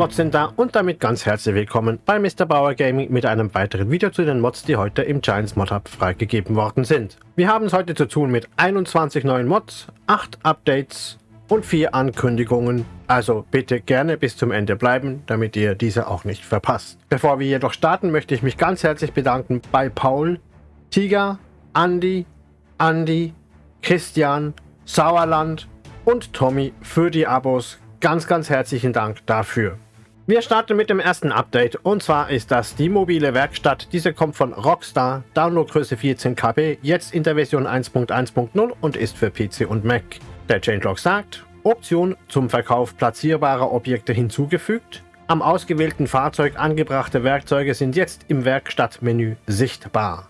Mods sind da und damit ganz herzlich willkommen bei Mr. Bauer Gaming mit einem weiteren Video zu den Mods, die heute im Giants Mod Hub freigegeben worden sind. Wir haben es heute zu tun mit 21 neuen Mods, 8 Updates und 4 Ankündigungen, also bitte gerne bis zum Ende bleiben, damit ihr diese auch nicht verpasst. Bevor wir jedoch starten, möchte ich mich ganz herzlich bedanken bei Paul, Tiger, Andy, Andy, Christian, Sauerland und Tommy für die Abos. Ganz, ganz herzlichen Dank dafür. Wir starten mit dem ersten Update und zwar ist das die mobile Werkstatt. Diese kommt von Rockstar, Downloadgröße 14 KB, jetzt in der Version 1.1.0 und ist für PC und Mac. Der Changelog sagt, Option zum Verkauf platzierbarer Objekte hinzugefügt. Am ausgewählten Fahrzeug angebrachte Werkzeuge sind jetzt im Werkstattmenü sichtbar.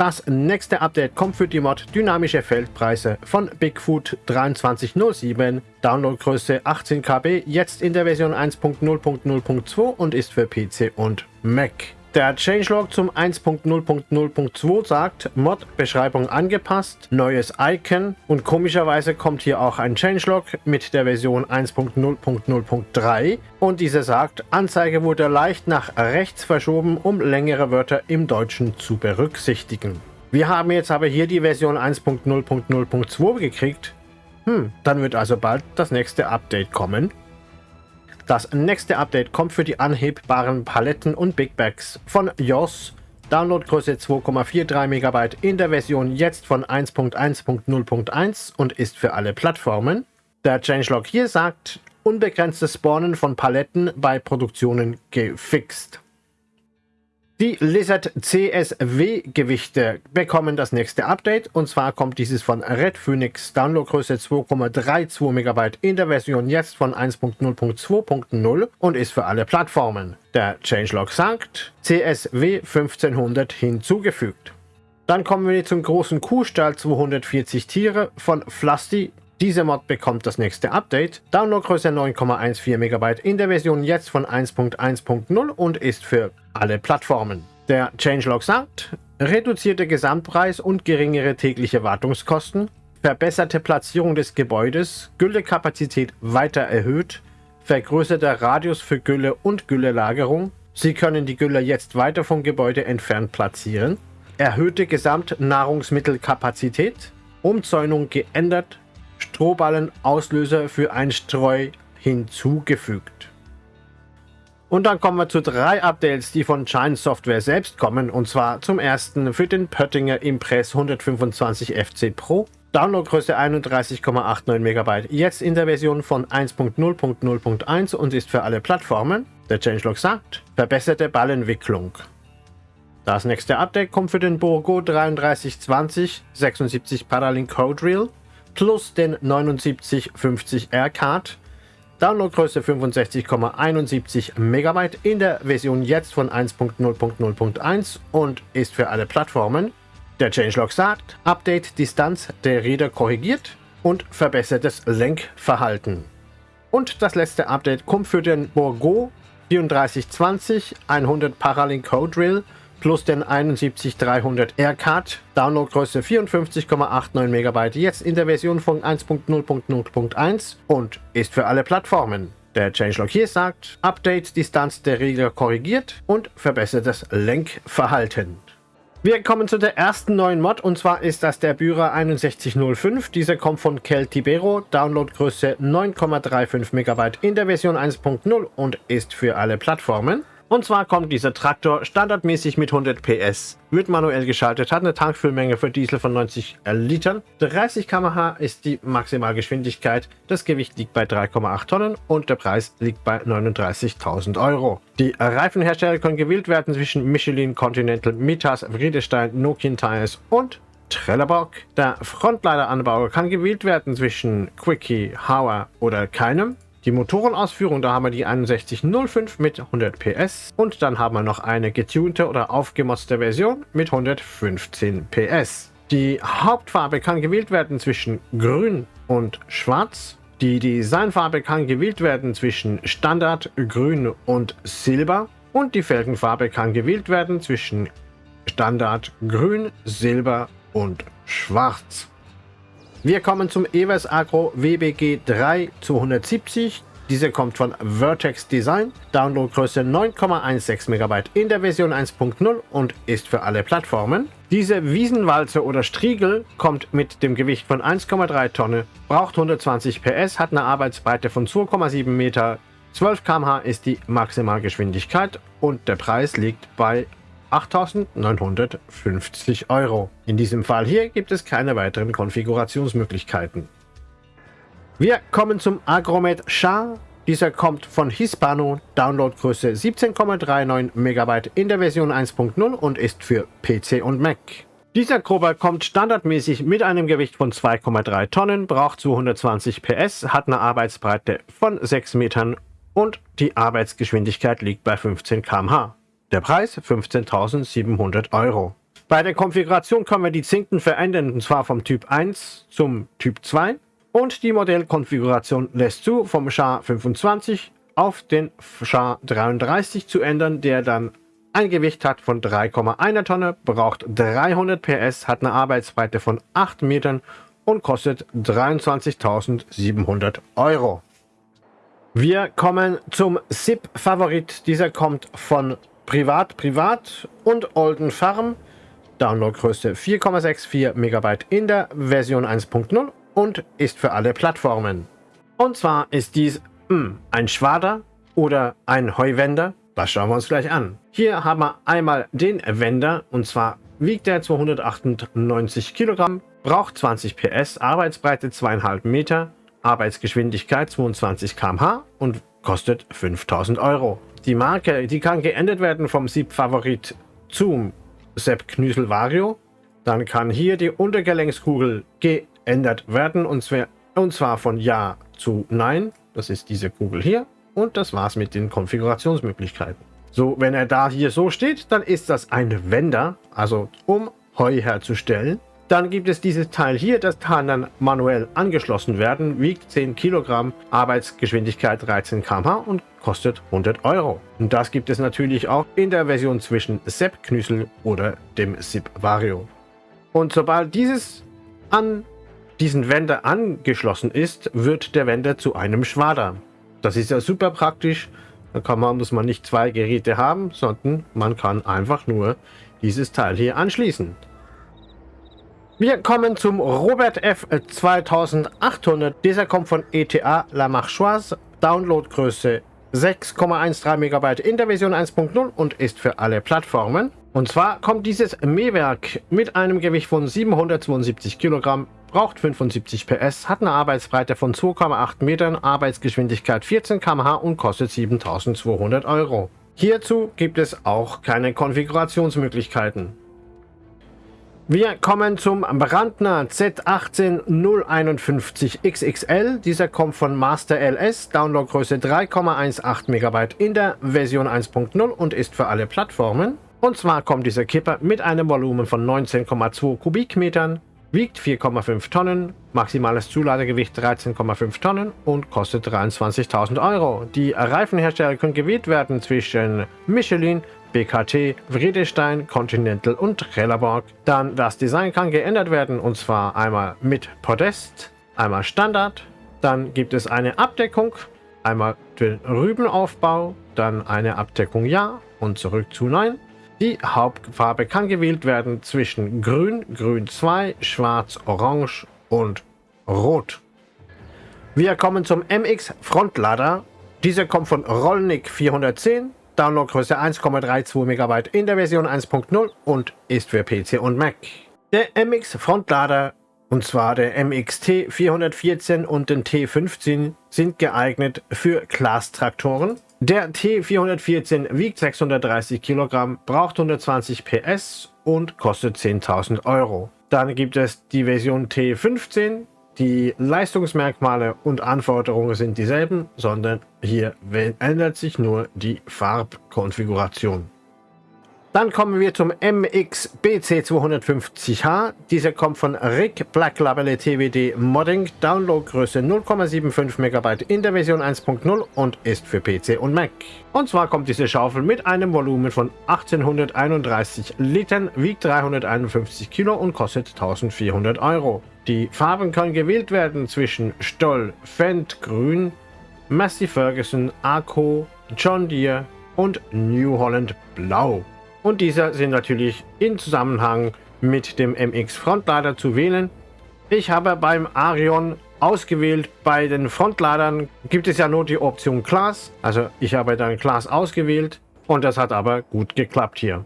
Das nächste Update kommt für die Mod Dynamische Feldpreise von Bigfoot 2307, Downloadgröße 18 KB, jetzt in der Version 1.0.0.2 und ist für PC und Mac. Der Changelog zum 1.0.0.2 sagt, Mod-Beschreibung angepasst, neues Icon und komischerweise kommt hier auch ein Changelog mit der Version 1.0.0.3 und diese sagt, Anzeige wurde leicht nach rechts verschoben, um längere Wörter im Deutschen zu berücksichtigen. Wir haben jetzt aber hier die Version 1.0.0.2 gekriegt. Hm, dann wird also bald das nächste Update kommen. Das nächste Update kommt für die anhebbaren Paletten und Big Bags von JOS. Downloadgröße 2,43 MB in der Version jetzt von 1.1.0.1 und ist für alle Plattformen. Der Changelog hier sagt, unbegrenztes Spawnen von Paletten bei Produktionen gefixt. Die Lizard CSW Gewichte bekommen das nächste Update. Und zwar kommt dieses von Red Phoenix. Downloadgröße 2,32 MB in der Version jetzt von 1.0.2.0 und ist für alle Plattformen. Der Changelog sagt CSW 1500 hinzugefügt. Dann kommen wir zum großen Kuhstall. 240 Tiere von Flusty diese Mod bekommt das nächste Update. Downloadgröße 9,14 MB in der Version jetzt von 1.1.0 und ist für alle Plattformen. Der Changelog sagt, reduzierte Gesamtpreis und geringere tägliche Wartungskosten, verbesserte Platzierung des Gebäudes, Güllekapazität weiter erhöht, vergrößerter Radius für Gülle und Güllelagerung. Sie können die Gülle jetzt weiter vom Gebäude entfernt platzieren. Erhöhte Gesamtnahrungsmittelkapazität, Umzäunung geändert, Strohballen-Auslöser für ein Streu hinzugefügt. Und dann kommen wir zu drei Updates, die von Shine Software selbst kommen. Und zwar zum ersten für den Pöttinger Impress 125 FC Pro. Downloadgröße 31,89 MB, jetzt in der Version von 1.0.0.1 und ist für alle Plattformen. Der Changelog sagt, verbesserte Ballentwicklung. Das nächste Update kommt für den Borgo 3320 76 Paralink Code Reel plus den 7950R Card. Downloadgröße 65,71 MB in der Version jetzt von 1.0.0.1 und ist für alle Plattformen. Der Changelog sagt, Update Distanz der Räder korrigiert und verbessertes Lenkverhalten. Und das letzte Update kommt für den Borgo 3420 100 Paralink Code Drill plus den 71300 R-Card, Downloadgröße 54,89 MB, jetzt in der Version von 1.0.0.1 und ist für alle Plattformen. Der Changelog hier sagt, Update Distanz der Regler korrigiert und verbessertes Lenkverhalten. Wir kommen zu der ersten neuen Mod und zwar ist das der Bührer 6105. Dieser kommt von Keltibero, Downloadgröße 9,35 MB in der Version 1.0 und ist für alle Plattformen. Und zwar kommt dieser Traktor standardmäßig mit 100 PS, wird manuell geschaltet, hat eine Tankfüllmenge für Diesel von 90 Litern, 30 km/h ist die Maximalgeschwindigkeit, das Gewicht liegt bei 3,8 Tonnen und der Preis liegt bei 39.000 Euro. Die Reifenhersteller können gewählt werden zwischen Michelin, Continental, Mitas, Friedestein, Nokian Tires und Trelleborg. Der Frontleiteranbauer kann gewählt werden zwischen Quickie, Hauer oder keinem. Die Motorenausführung, da haben wir die 6105 mit 100 PS und dann haben wir noch eine getunte oder aufgemotzte Version mit 115 PS. Die Hauptfarbe kann gewählt werden zwischen grün und schwarz. Die Designfarbe kann gewählt werden zwischen Standard, Grün und Silber. Und die Felgenfarbe kann gewählt werden zwischen Standard, Grün, Silber und Schwarz. Wir kommen zum Evers Agro WBG 3 270. Diese kommt von Vertex Design, Downloadgröße 9,16 MB in der Version 1.0 und ist für alle Plattformen. Diese Wiesenwalze oder Striegel kommt mit dem Gewicht von 1,3 Tonne, braucht 120 PS, hat eine Arbeitsbreite von 2,7 Meter, 12 km/h ist die Maximalgeschwindigkeit und der Preis liegt bei 8.950 Euro. In diesem Fall hier gibt es keine weiteren Konfigurationsmöglichkeiten. Wir kommen zum Agromet Char. Dieser kommt von Hispano, Downloadgröße 17,39 MB in der Version 1.0 und ist für PC und Mac. Dieser Grober kommt standardmäßig mit einem Gewicht von 2,3 Tonnen, braucht 220 PS, hat eine Arbeitsbreite von 6 Metern und die Arbeitsgeschwindigkeit liegt bei 15 km/h. Der Preis 15.700 Euro. Bei der Konfiguration können wir die Zinken verändern, und zwar vom Typ 1 zum Typ 2 und die Modellkonfiguration lässt zu, vom SHA 25 auf den SHA 33 zu ändern, der dann ein Gewicht hat von 3,1 Tonne, braucht 300 PS, hat eine Arbeitsbreite von 8 Metern und kostet 23.700 Euro. Wir kommen zum SIP-Favorit. Dieser kommt von Privat Privat und Olden Farm. Downloadgröße 4,64 MB in der Version 1.0 und ist für alle Plattformen. Und zwar ist dies mh, hm, ein Schwader oder ein Heuwender. Das schauen wir uns gleich an. Hier haben wir einmal den Wender und zwar wiegt er 298 Kilogramm, braucht 20 PS, Arbeitsbreite 2,5 Meter, Arbeitsgeschwindigkeit 22 km/h und kostet 5000 Euro. Die Marke, die kann geändert werden vom Sieb-Favorit zum Sepp Knüsel Vario. Dann kann hier die Untergelenkskugel geändert werden und zwar, und zwar von Ja zu Nein. Das ist diese Kugel hier. Und das war's mit den Konfigurationsmöglichkeiten. So, wenn er da hier so steht, dann ist das ein Wender, also um Heu herzustellen. Dann gibt es dieses Teil hier, das kann dann manuell angeschlossen werden, wiegt 10 Kilogramm, Arbeitsgeschwindigkeit 13 km/h und kostet 100 Euro. Und das gibt es natürlich auch in der Version zwischen Sepp Knüssel oder dem SIP Vario. Und sobald dieses an diesen Wender angeschlossen ist, wird der Wender zu einem Schwader. Das ist ja super praktisch. Da kann man, muss man nicht zwei Geräte haben, sondern man kann einfach nur dieses Teil hier anschließen. Wir kommen zum Robert F 2800. Dieser kommt von ETA La Marchoise. Downloadgröße 6,13 MB in der Version 1.0 und ist für alle Plattformen. Und zwar kommt dieses Mähwerk mit einem Gewicht von 772 Kilogramm, braucht 75 PS, hat eine Arbeitsbreite von 2,8 Metern, Arbeitsgeschwindigkeit 14 km/h und kostet 7200 Euro. Hierzu gibt es auch keine Konfigurationsmöglichkeiten. Wir kommen zum Brandner Z18051 XXL. Dieser kommt von Master LS, Downloadgröße 3,18 MB in der Version 1.0 und ist für alle Plattformen. Und zwar kommt dieser Kipper mit einem Volumen von 19,2 Kubikmetern, wiegt 4,5 Tonnen, maximales Zuladegewicht 13,5 Tonnen und kostet 23.000 Euro. Die Reifenhersteller können gewählt werden zwischen Michelin, BKT, Vredestein, Continental und Trelleborg. Dann das Design kann geändert werden und zwar einmal mit Podest, einmal Standard. Dann gibt es eine Abdeckung, einmal den Rübenaufbau, dann eine Abdeckung Ja und zurück zu Nein. Die Hauptfarbe kann gewählt werden zwischen Grün, Grün 2, Schwarz, Orange und Rot. Wir kommen zum MX Frontlader. Dieser kommt von Rollnick 410 Downloadgröße 1,32 MB in der Version 1.0 und ist für PC und Mac. Der MX Frontlader, und zwar der MXT 414 und den T15, sind geeignet für Class-Traktoren. Der T414 wiegt 630 Kilogramm, braucht 120 PS und kostet 10.000 Euro. Dann gibt es die Version T15, die Leistungsmerkmale und Anforderungen sind dieselben, sondern hier ändert sich nur die Farbkonfiguration. Dann kommen wir zum MX BC250H. Dieser kommt von Rick Black Label TWD Modding, Downloadgröße 0,75 MB in der Version 1.0 und ist für PC und Mac. Und zwar kommt diese Schaufel mit einem Volumen von 1831 Litern, wiegt 351 Kilo und kostet 1400 Euro. Die Farben können gewählt werden zwischen Stoll, Fendt, Grün, Massey Ferguson, Arco, John Deere und New Holland Blau. Und diese sind natürlich in Zusammenhang mit dem MX Frontlader zu wählen. Ich habe beim Arion ausgewählt. Bei den Frontladern gibt es ja nur die Option Class. Also ich habe dann Class ausgewählt und das hat aber gut geklappt hier.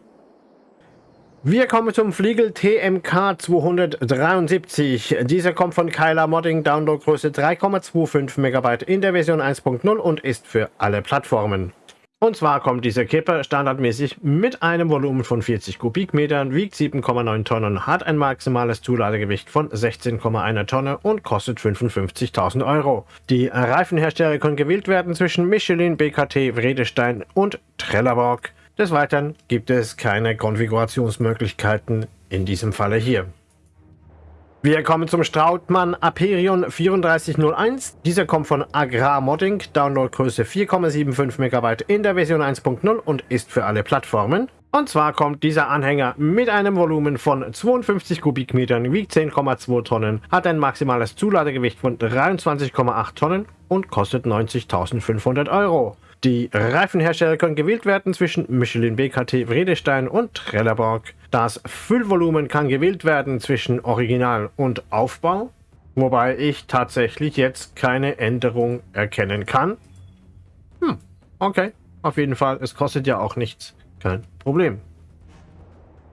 Wir kommen zum Fliegel TMK 273. Dieser kommt von Kyla Modding, Downloadgröße 3,25 MB in der Version 1.0 und ist für alle Plattformen. Und zwar kommt dieser Kipper standardmäßig mit einem Volumen von 40 Kubikmetern, wiegt 7,9 Tonnen, hat ein maximales Zuladegewicht von 16,1 Tonne und kostet 55.000 Euro. Die Reifenhersteller können gewählt werden zwischen Michelin, BKT, Vredestein und Trelleborg. Des Weiteren gibt es keine Konfigurationsmöglichkeiten in diesem Falle hier. Wir kommen zum Strautmann Aperion 3401. Dieser kommt von Agrar Modding, Downloadgröße 4,75 MB in der Version 1.0 und ist für alle Plattformen. Und zwar kommt dieser Anhänger mit einem Volumen von 52 Kubikmetern, wiegt 10,2 Tonnen, hat ein maximales Zuladegewicht von 23,8 Tonnen und kostet 90.500 Euro. Die Reifenhersteller können gewählt werden zwischen Michelin BKT Vredestein und Trelleborg. Das Füllvolumen kann gewählt werden zwischen Original und Aufbau, wobei ich tatsächlich jetzt keine Änderung erkennen kann. Hm, okay, auf jeden Fall, es kostet ja auch nichts, kein Problem.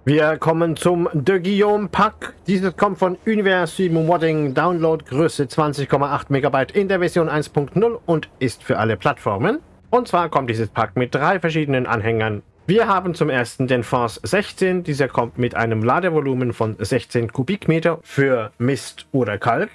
Wir kommen zum De Guillaume Pack. Dieses kommt von Universe Modding, Downloadgröße 20,8 MB in der Version 1.0 und ist für alle Plattformen. Und zwar kommt dieses Pack mit drei verschiedenen Anhängern. Wir haben zum ersten den Force 16. Dieser kommt mit einem Ladevolumen von 16 Kubikmeter für Mist oder Kalk.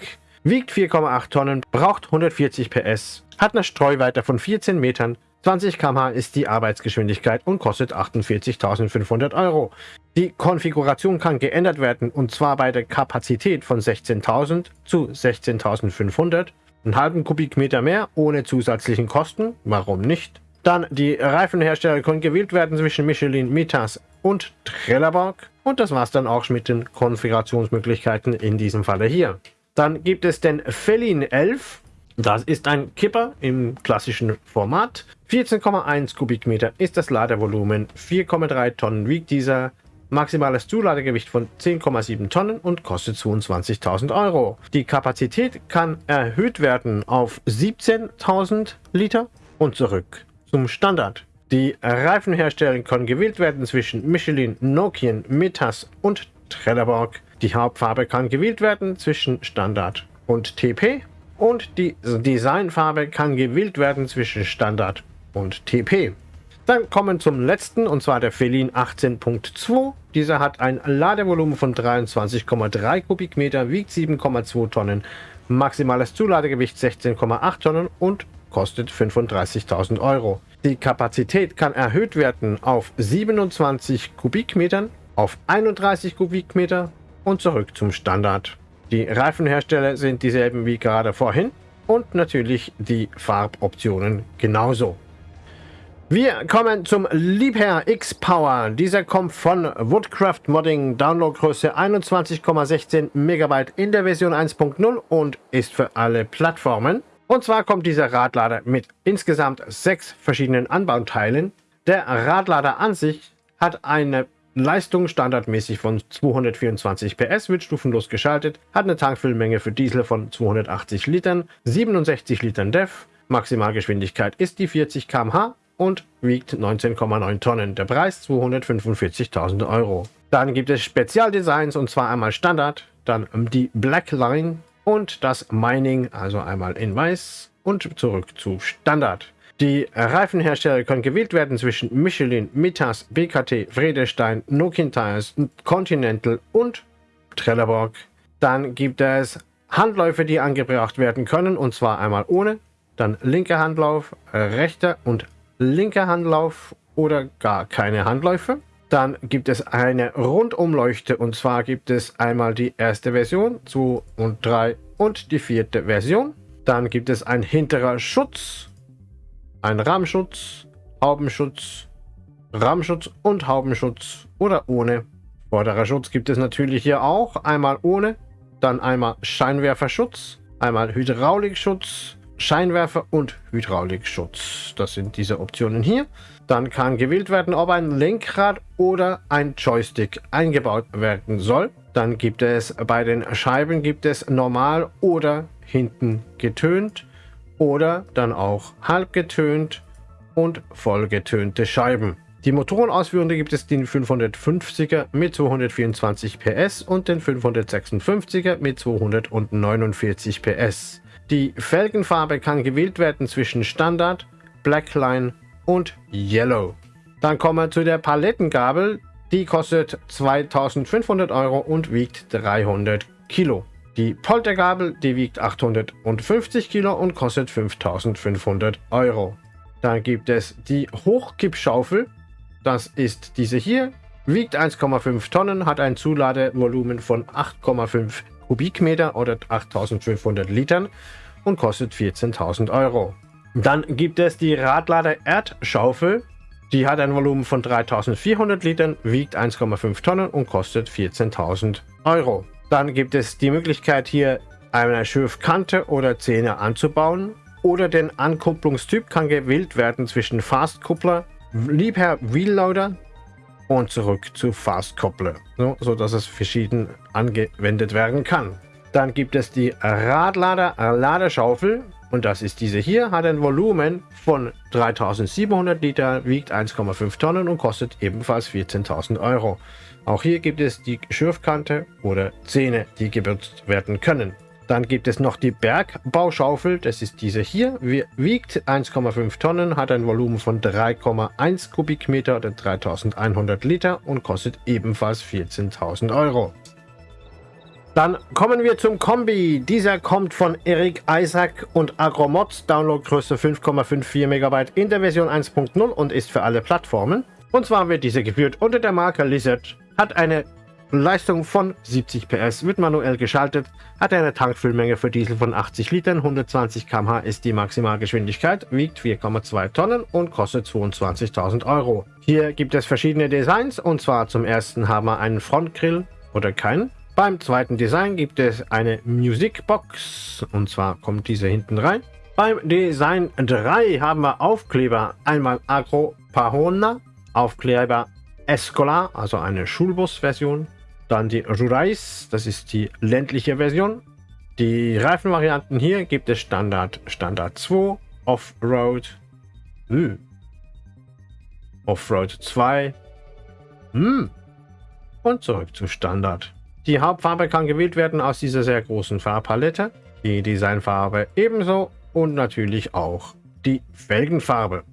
Wiegt 4,8 Tonnen, braucht 140 PS, hat eine Streuweite von 14 Metern, 20 km/h ist die Arbeitsgeschwindigkeit und kostet 48.500 Euro. Die Konfiguration kann geändert werden und zwar bei der Kapazität von 16.000 zu 16.500 einen halben Kubikmeter mehr ohne zusätzlichen Kosten. Warum nicht? Dann die Reifenhersteller können gewählt werden zwischen Michelin, Mitas und Trelleborg. Und das war es dann auch mit den Konfigurationsmöglichkeiten in diesem Falle hier. Dann gibt es den Felin 11. Das ist ein Kipper im klassischen Format. 14,1 Kubikmeter ist das Ladevolumen. 4,3 Tonnen wiegt dieser. Maximales Zuladegewicht von 10,7 Tonnen und kostet 22.000 Euro. Die Kapazität kann erhöht werden auf 17.000 Liter und zurück zum Standard. Die Reifenhersteller können gewählt werden zwischen Michelin, Nokian, Metas und Trelleborg. Die Hauptfarbe kann gewählt werden zwischen Standard und TP und die Designfarbe kann gewählt werden zwischen Standard und TP. Dann kommen zum letzten, und zwar der Felin 18.2. Dieser hat ein Ladevolumen von 23,3 Kubikmeter, wiegt 7,2 Tonnen, maximales Zuladegewicht 16,8 Tonnen und kostet 35.000 Euro. Die Kapazität kann erhöht werden auf 27 Kubikmetern, auf 31 Kubikmeter und zurück zum Standard. Die Reifenhersteller sind dieselben wie gerade vorhin und natürlich die Farboptionen genauso. Wir kommen zum Liebherr X-Power. Dieser kommt von Woodcraft Modding, Downloadgröße 21,16 MB in der Version 1.0 und ist für alle Plattformen. Und zwar kommt dieser Radlader mit insgesamt sechs verschiedenen Anbauteilen. Der Radlader an sich hat eine Leistung standardmäßig von 224 PS, wird stufenlos geschaltet, hat eine Tankfüllmenge für Diesel von 280 Litern, 67 Litern DEF, Maximalgeschwindigkeit ist die 40 km/h und wiegt 19,9 Tonnen. Der Preis 245.000 Euro. Dann gibt es Spezialdesigns und zwar einmal Standard, dann die Black Line und das Mining, also einmal in weiß und zurück zu Standard. Die Reifenhersteller können gewählt werden zwischen Michelin, Mitas, BKT, Vredestein, Nokian Tires, Continental und Trelleborg. Dann gibt es Handläufe, die angebracht werden können und zwar einmal ohne, dann linker Handlauf, rechter und linker Handlauf oder gar keine Handläufe. Dann gibt es eine Rundumleuchte und zwar gibt es einmal die erste Version, 2 und 3 und die vierte Version. Dann gibt es ein hinterer Schutz, ein Rahmenschutz, Haubenschutz, Rahmenschutz und Haubenschutz oder ohne. Vorderer Schutz gibt es natürlich hier auch, einmal ohne, dann einmal Scheinwerferschutz, einmal Hydraulikschutz, Scheinwerfer und Hydraulikschutz. Das sind diese Optionen hier. Dann kann gewählt werden, ob ein Lenkrad oder ein Joystick eingebaut werden soll. Dann gibt es bei den Scheiben gibt es normal oder hinten getönt oder dann auch halb getönt und vollgetönte Scheiben. Die Motorenausführung gibt es den 550er mit 224 PS und den 556er mit 249 PS. Die Felgenfarbe kann gewählt werden zwischen Standard, Blackline und Yellow. Dann kommen wir zu der Palettengabel. Die kostet 2500 Euro und wiegt 300 Kilo. Die Poltergabel, die wiegt 850 Kilo und kostet 5500 Euro. Dann gibt es die Hochkippschaufel. Das ist diese hier. Wiegt 1,5 Tonnen, hat ein Zuladevolumen von 8,5 Kubikmeter oder 8500 Litern und kostet 14.000 Euro. Dann gibt es die Radlader Erdschaufel. Die hat ein Volumen von 3400 Litern, wiegt 1,5 Tonnen und kostet 14.000 Euro. Dann gibt es die Möglichkeit hier eine Schürfkante oder Zähne anzubauen oder den Ankupplungstyp kann gewählt werden zwischen Fastkuppler, Liebherr Wheelloader und zurück zu Fastkoppler, so, so dass es verschieden angewendet werden kann. Dann gibt es die Radlader Ladeschaufel und das ist diese hier, hat ein Volumen von 3700 Liter, wiegt 1,5 Tonnen und kostet ebenfalls 14.000 Euro. Auch hier gibt es die Schürfkante oder Zähne, die gebürzt werden können. Dann gibt es noch die Bergbauschaufel, das ist diese hier, wiegt 1,5 Tonnen, hat ein Volumen von 3,1 Kubikmeter oder 3100 Liter und kostet ebenfalls 14.000 Euro. Dann kommen wir zum Kombi. Dieser kommt von Eric Isaac und Agromods, Downloadgröße 5,54 MB in der Version 1.0 und ist für alle Plattformen. Und zwar wird diese geführt unter der Marke Lizard, hat eine Leistung von 70 PS, wird manuell geschaltet, hat eine Tankfüllmenge für Diesel von 80 Litern, 120 km/h ist die Maximalgeschwindigkeit, wiegt 4,2 Tonnen und kostet 22.000 Euro. Hier gibt es verschiedene Designs. Und zwar zum ersten haben wir einen Frontgrill oder keinen. Beim zweiten Design gibt es eine Musikbox. Und zwar kommt diese hinten rein. Beim Design 3 haben wir Aufkleber, einmal Agro Pahona, Aufkleber Escolar, also eine Schulbus-Version, dann die Jurais, das ist die ländliche Version. Die Reifenvarianten hier gibt es Standard, Standard 2, Offroad, hm. Offroad 2 hm. und zurück zu Standard. Die Hauptfarbe kann gewählt werden aus dieser sehr großen Farbpalette, die Designfarbe ebenso und natürlich auch die Felgenfarbe.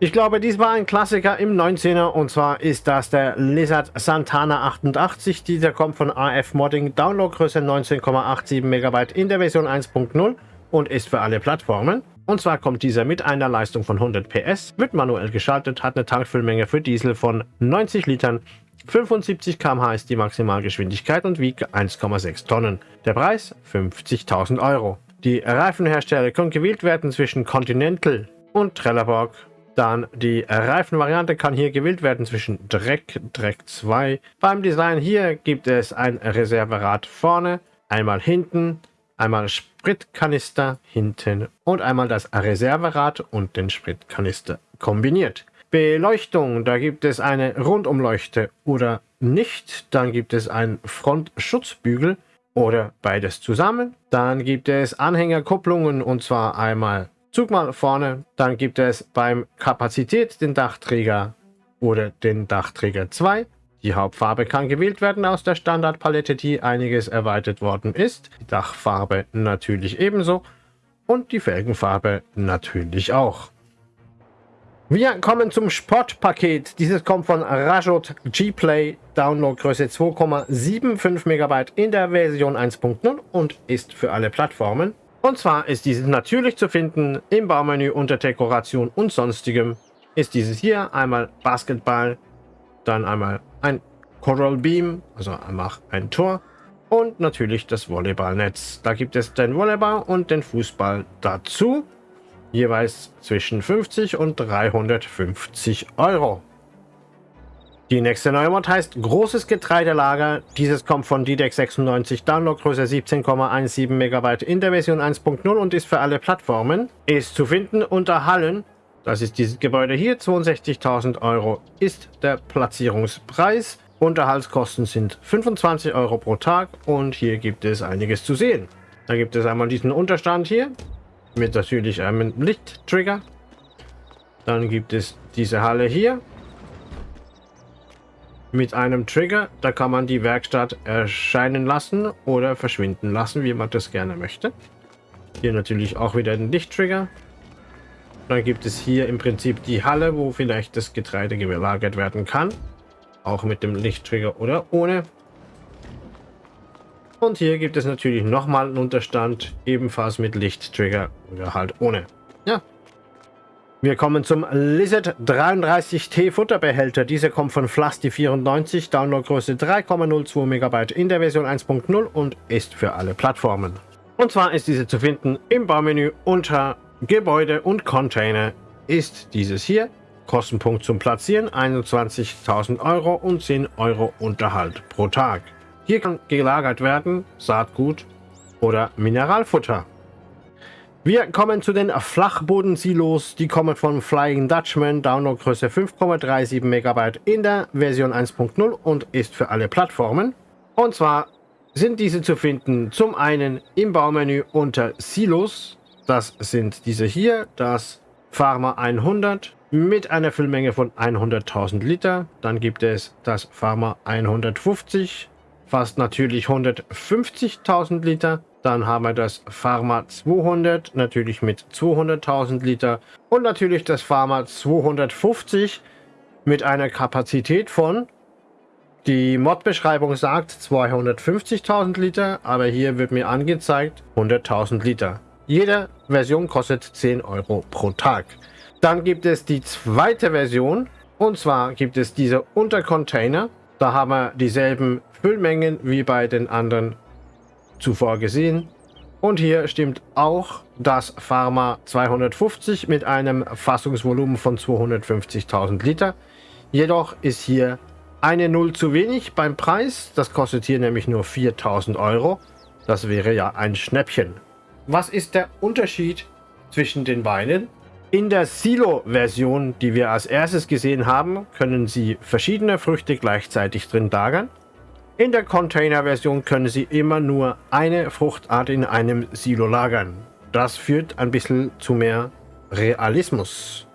Ich glaube, dies war ein Klassiker im 19er und zwar ist das der Lizard Santana 88. Dieser kommt von AF Modding, Downloadgröße 19,87 MB in der Version 1.0 und ist für alle Plattformen. Und zwar kommt dieser mit einer Leistung von 100 PS, wird manuell geschaltet, hat eine Tankfüllmenge für Diesel von 90 Litern, 75 km/h ist die Maximalgeschwindigkeit und wiegt 1,6 Tonnen. Der Preis 50.000 Euro. Die Reifenhersteller können gewählt werden zwischen Continental und Trelleborg dann die Reifenvariante kann hier gewählt werden zwischen Dreck, Dreck 2. Beim Design hier gibt es ein Reserverad vorne, einmal hinten, einmal Spritkanister hinten und einmal das Reserverad und den Spritkanister kombiniert. Beleuchtung, da gibt es eine Rundumleuchte oder nicht. Dann gibt es einen Frontschutzbügel oder beides zusammen. Dann gibt es Anhängerkupplungen und zwar einmal Zug mal vorne, dann gibt es beim Kapazität den Dachträger oder den Dachträger 2. Die Hauptfarbe kann gewählt werden aus der Standardpalette, die einiges erweitert worden ist. Die Dachfarbe natürlich ebenso und die Felgenfarbe natürlich auch. Wir kommen zum Sportpaket. Dieses kommt von Rajot G-Play, Downloadgröße 2,75 MB in der Version 1.0 und ist für alle Plattformen. Und zwar ist dieses natürlich zu finden im Baumenü unter Dekoration und sonstigem. Ist dieses hier einmal Basketball, dann einmal ein Coral Beam, also einmal ein Tor und natürlich das Volleyballnetz. Da gibt es den Volleyball und den Fußball dazu, jeweils zwischen 50 und 350 Euro. Die nächste neue Mod heißt Großes Getreidelager. Dieses kommt von DDEX96, Downloadgröße 17,17 MB in der Version 1.0 und ist für alle Plattformen. Ist zu finden unter Hallen. Das ist dieses Gebäude hier, 62.000 Euro ist der Platzierungspreis. Unterhaltskosten sind 25 Euro pro Tag und hier gibt es einiges zu sehen. Da gibt es einmal diesen Unterstand hier mit natürlich einem Lichttrigger. Dann gibt es diese Halle hier mit einem Trigger. Da kann man die Werkstatt erscheinen lassen oder verschwinden lassen, wie man das gerne möchte. Hier natürlich auch wieder den Lichttrigger. Dann gibt es hier im Prinzip die Halle, wo vielleicht das Getreide gelagert werden kann. Auch mit dem Lichttrigger oder ohne. Und hier gibt es natürlich nochmal einen Unterstand, ebenfalls mit Lichttrigger oder halt ohne. Ja, wir kommen zum Lizard 33T Futterbehälter. Dieser kommt von Flusty94, Downloadgröße 3,02 MB in der Version 1.0 und ist für alle Plattformen. Und zwar ist diese zu finden im Baumenü unter Gebäude und Container ist dieses hier. Kostenpunkt zum Platzieren 21.000 Euro und 10 Euro Unterhalt pro Tag. Hier kann gelagert werden Saatgut oder Mineralfutter. Wir kommen zu den Flachbodensilos. Die kommen von Flying Dutchman, Downloadgröße 5,37 MB in der Version 1.0 und ist für alle Plattformen. Und zwar sind diese zu finden zum einen im Baumenü unter Silos. Das sind diese hier, das Pharma 100 mit einer Füllmenge von 100.000 Liter. Dann gibt es das Pharma 150, fast natürlich 150.000 Liter. Dann haben wir das Pharma 200, natürlich mit 200.000 Liter. Und natürlich das Pharma 250 mit einer Kapazität von, die Mod-Beschreibung sagt 250.000 Liter, aber hier wird mir angezeigt 100.000 Liter. Jede Version kostet 10 Euro pro Tag. Dann gibt es die zweite Version und zwar gibt es diese Untercontainer. Da haben wir dieselben Füllmengen wie bei den anderen zuvor gesehen. Und hier stimmt auch das Pharma 250 mit einem Fassungsvolumen von 250.000 Liter. Jedoch ist hier eine Null zu wenig beim Preis. Das kostet hier nämlich nur 4.000 Euro. Das wäre ja ein Schnäppchen. Was ist der Unterschied zwischen den beiden? In der Silo-Version, die wir als erstes gesehen haben, können Sie verschiedene Früchte gleichzeitig drin lagern. In der Container-Version können Sie immer nur eine Fruchtart in einem Silo lagern. Das führt ein bisschen zu mehr Realismus.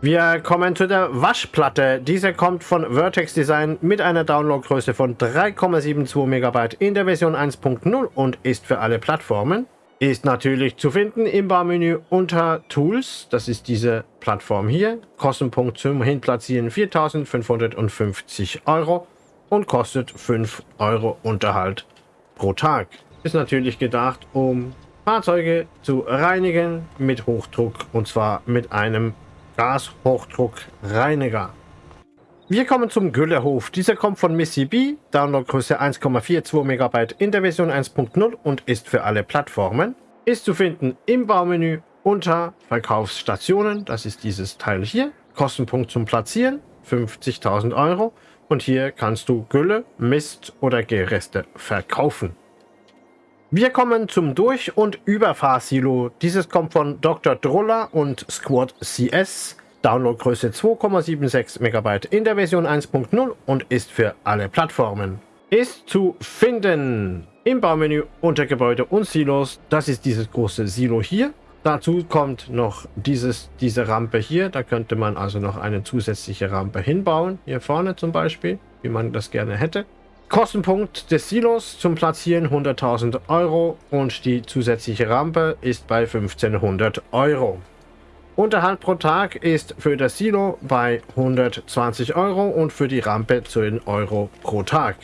Wir kommen zu der Waschplatte. Diese kommt von Vertex Design mit einer Downloadgröße von 3,72 MB in der Version 1.0 und ist für alle Plattformen. Ist natürlich zu finden im Barmenü unter Tools. Das ist diese Plattform hier. Kostenpunkt zum Hinplatzieren 4.550 Euro und kostet 5 Euro Unterhalt pro Tag. Ist natürlich gedacht, um Fahrzeuge zu reinigen mit Hochdruck und zwar mit einem Gashochdruckreiniger. Wir kommen zum Güllehof. Dieser kommt von Missy B, Downloadgröße 1,42 MB in der Version 1.0 und ist für alle Plattformen. Ist zu finden im Baumenü unter Verkaufsstationen, das ist dieses Teil hier. Kostenpunkt zum Platzieren 50.000 Euro und hier kannst du Gülle, Mist oder Gereste verkaufen. Wir kommen zum Durch- und Überfahrsilo. Dieses kommt von Dr. Droller und Squad CS. Downloadgröße 2,76 MB in der Version 1.0 und ist für alle Plattformen. Ist zu finden im Baumenü unter Gebäude und Silos. Das ist dieses große Silo hier. Dazu kommt noch dieses, diese Rampe hier. Da könnte man also noch eine zusätzliche Rampe hinbauen. Hier vorne zum Beispiel, wie man das gerne hätte. Kostenpunkt des Silos zum Platzieren 100.000 Euro und die zusätzliche Rampe ist bei 1500 Euro. Unterhalt pro Tag ist für das Silo bei 120 Euro und für die Rampe 10 Euro pro Tag.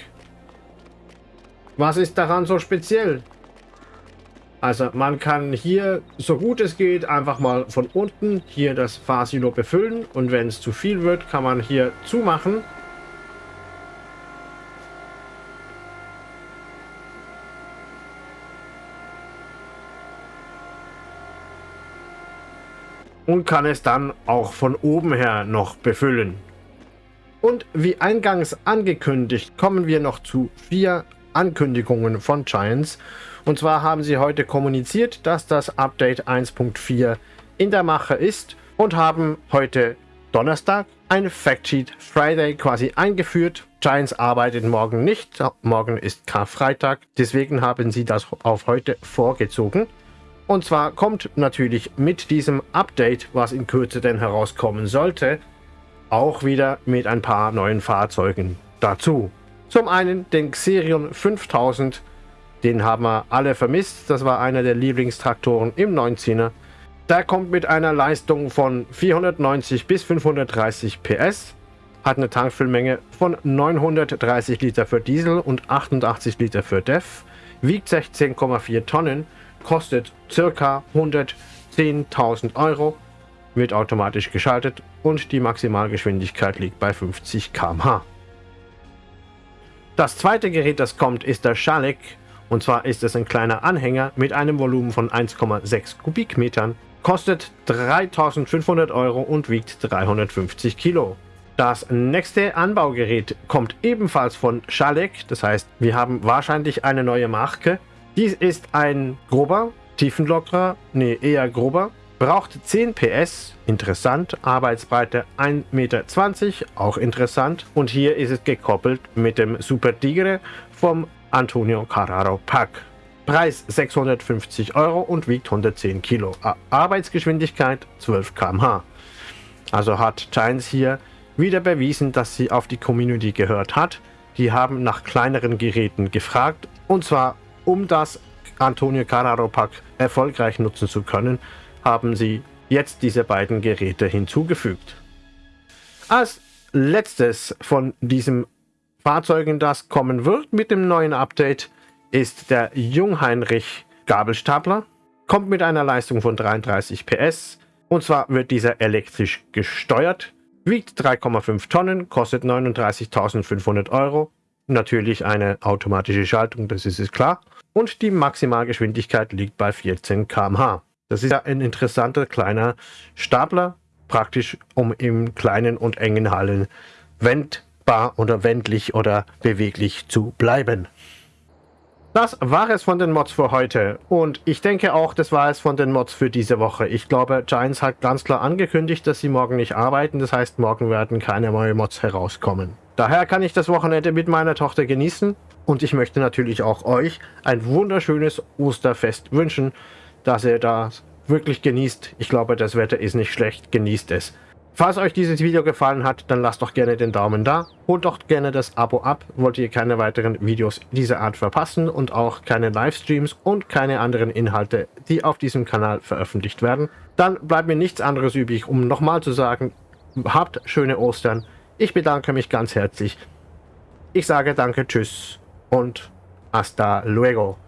Was ist daran so speziell? Also man kann hier, so gut es geht, einfach mal von unten hier das Fahrsilo befüllen und wenn es zu viel wird, kann man hier zumachen. Und kann es dann auch von oben her noch befüllen. Und wie eingangs angekündigt, kommen wir noch zu vier Ankündigungen von Giants. Und zwar haben sie heute kommuniziert, dass das Update 1.4 in der Mache ist und haben heute Donnerstag ein Factsheet Friday quasi eingeführt. Giants arbeitet morgen nicht, morgen ist Karfreitag, deswegen haben sie das auf heute vorgezogen. Und zwar kommt natürlich mit diesem Update, was in Kürze denn herauskommen sollte, auch wieder mit ein paar neuen Fahrzeugen dazu. Zum einen den Xerion 5000, den haben wir alle vermisst, das war einer der Lieblingstraktoren im 19er. Der kommt mit einer Leistung von 490 bis 530 PS, hat eine Tankfüllmenge von 930 Liter für Diesel und 88 Liter für DEF, wiegt 16,4 Tonnen, kostet ca. 110.000 Euro, wird automatisch geschaltet und die Maximalgeschwindigkeit liegt bei 50 km/h. Das zweite Gerät, das kommt, ist der Schalek. Und zwar ist es ein kleiner Anhänger mit einem Volumen von 1,6 Kubikmetern, kostet 3500 Euro und wiegt 350 Kilo. Das nächste Anbaugerät kommt ebenfalls von Schalek, das heißt, wir haben wahrscheinlich eine neue Marke. Dies ist ein grober, tiefenlockerer, nee, eher grober, braucht 10 PS, interessant, Arbeitsbreite 1,20 Meter, auch interessant. Und hier ist es gekoppelt mit dem Super Tigre vom Antonio Carraro Pack. Preis 650 Euro und wiegt 110 Kilo. Arbeitsgeschwindigkeit 12 km/h. Also hat Giants hier wieder bewiesen, dass sie auf die Community gehört hat. Die haben nach kleineren Geräten gefragt und zwar um das Antonio Carraro Pack erfolgreich nutzen zu können, haben sie jetzt diese beiden Geräte hinzugefügt. Als letztes von diesen Fahrzeugen, das kommen wird mit dem neuen Update, ist der Jungheinrich Gabelstapler. Kommt mit einer Leistung von 33 PS und zwar wird dieser elektrisch gesteuert, wiegt 3,5 Tonnen, kostet 39.500 Euro. Natürlich eine automatische Schaltung, das ist es klar. Und die Maximalgeschwindigkeit liegt bei 14 km/h. Das ist ja ein interessanter kleiner Stapler, praktisch um im kleinen und engen Hallen wendbar oder wendlich oder beweglich zu bleiben. Das war es von den Mods für heute und ich denke auch, das war es von den Mods für diese Woche. Ich glaube, Giants hat ganz klar angekündigt, dass sie morgen nicht arbeiten, das heißt, morgen werden keine neuen Mods herauskommen. Daher kann ich das Wochenende mit meiner Tochter genießen und ich möchte natürlich auch euch ein wunderschönes Osterfest wünschen dass ihr das wirklich genießt. Ich glaube, das Wetter ist nicht schlecht. Genießt es. Falls euch dieses Video gefallen hat, dann lasst doch gerne den Daumen da. Holt doch gerne das Abo ab, wollt ihr keine weiteren Videos dieser Art verpassen und auch keine Livestreams und keine anderen Inhalte, die auf diesem Kanal veröffentlicht werden. Dann bleibt mir nichts anderes übrig, um nochmal zu sagen, habt schöne Ostern. Ich bedanke mich ganz herzlich. Ich sage danke, tschüss und hasta luego.